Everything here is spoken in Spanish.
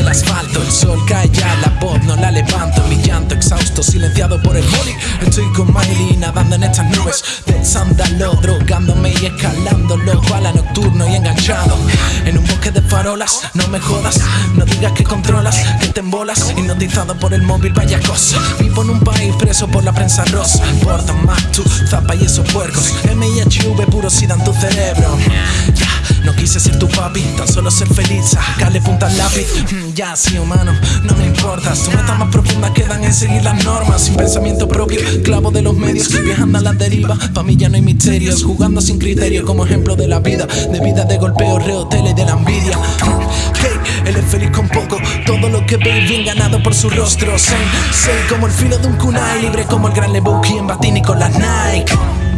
el asfalto, el sol cae ya, la voz no la levanto, mi llanto exhausto, silenciado por el boli, estoy con Miley nadando en estas nubes, del sándalo, drogándome y escalándolo, a la nocturno y enganchado, en un bosque de farolas, no me jodas, no digas que controlas, que te embolas, hipnotizado por el móvil, vaya cosa, vivo en un país preso por la prensa rosa, portan más tu zapa y esos puercos, M y HV puro sidan tu cerebro, quise ser tu papi, tan solo ser feliz Sacarle punta al lápiz, mm, ya sí humano, no me importas Tu metas más profundas quedan en seguir las normas. Sin pensamiento propio, clavo de los medios Viajando a la deriva, pa' mí ya no hay misterios Jugando sin criterio como ejemplo de la vida. De vida de golpeo, reo, tele de la envidia. Hey, él es feliz con poco. Todo lo que ve bien ganado por su rostro. Sé como el filo de un kunai Libre como el gran Lebowski en Batini con las Nike